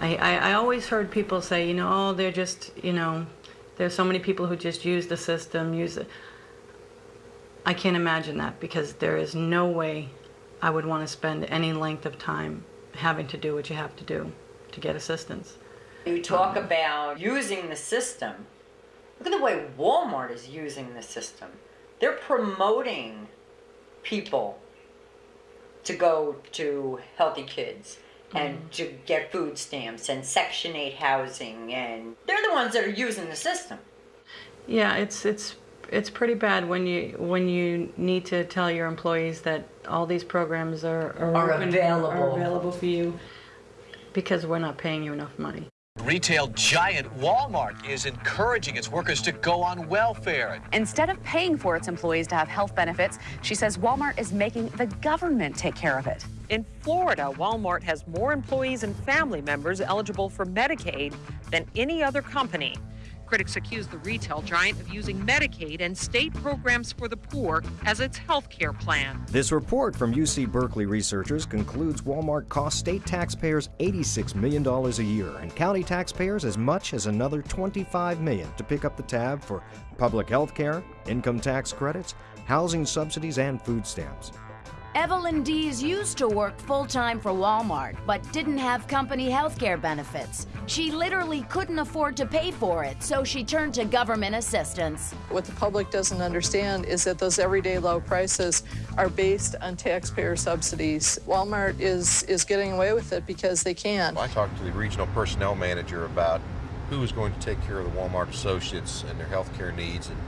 I, I, I always heard people say, you know, oh, they're just, you know, there's so many people who just use the system, use it. I can't imagine that because there is no way I would want to spend any length of time having to do what you have to do to get assistance. You talk about using the system. Look at the way Walmart is using the system. They're promoting people to go to Healthy Kids and to get food stamps and Section 8 housing, and they're the ones that are using the system. Yeah, it's it's it's pretty bad when you when you need to tell your employees that all these programs are are, Are open- available. are available for you because we're not paying you enough money. Retail giant Walmart is encouraging its workers to go on welfare. Instead of paying for its employees to have health benefits, she says Walmart is making the government take care of it. In Florida, Walmart has more employees and family members eligible for Medicaid than any other company. Critics accuse the retail giant of using Medicaid and state programs for the poor as its health care plan. This report from UC Berkeley researchers concludes Walmart costs state taxpayers $86 million a year and county taxpayers as much as another 25 million to pick up the tab for public health care, income tax credits, housing subsidies, and food stamps. Evelyn Dees used to work full time for Walmart, but didn't have company health care benefits. She literally couldn't afford to pay for it, so she turned to government assistance. What the public doesn't understand is that those everyday low prices are based on taxpayer subsidies. Walmart is, is getting away with it because they can. I talked to the regional personnel manager about who was going to take care of the Walmart associates and their health care needs, and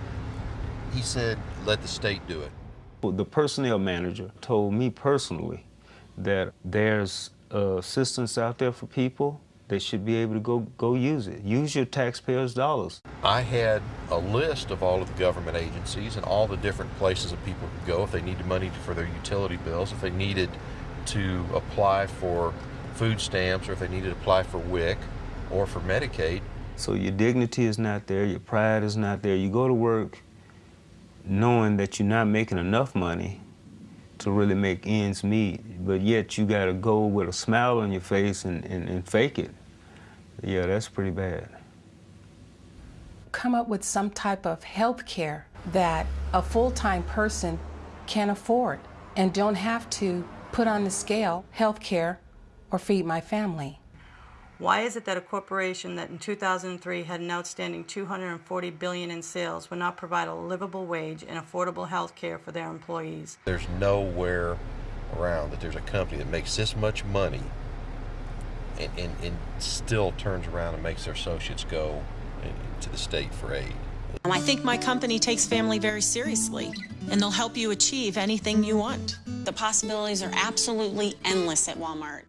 he said, let the state do it. The personnel manager told me personally that there's uh, assistance out there for people. They should be able to go, go use it. Use your taxpayers' dollars. I had a list of all of the government agencies and all the different places that people could go if they needed money for their utility bills, if they needed to apply for food stamps, or if they needed to apply for WIC or for Medicaid. So your dignity is not there, your pride is not there. You go to work knowing that you're not making enough money to really make ends meet, but yet you gotta go with a smile on your face and, and, and fake it. Yeah, that's pretty bad. come up with some type of health care that a full-time person can afford and don't have to put on the scale health care or feed my family. Why is it that a corporation that in 2003 had an outstanding 240 billion in sales would not provide a livable wage and affordable health care for their employees? There's nowhere around that there's a company that makes this much money and, and, and still turns around and makes their associates go to the state for aid. Um, I think my company takes family very seriously, and they'll help you achieve anything you want. The possibilities are absolutely endless at Walmart.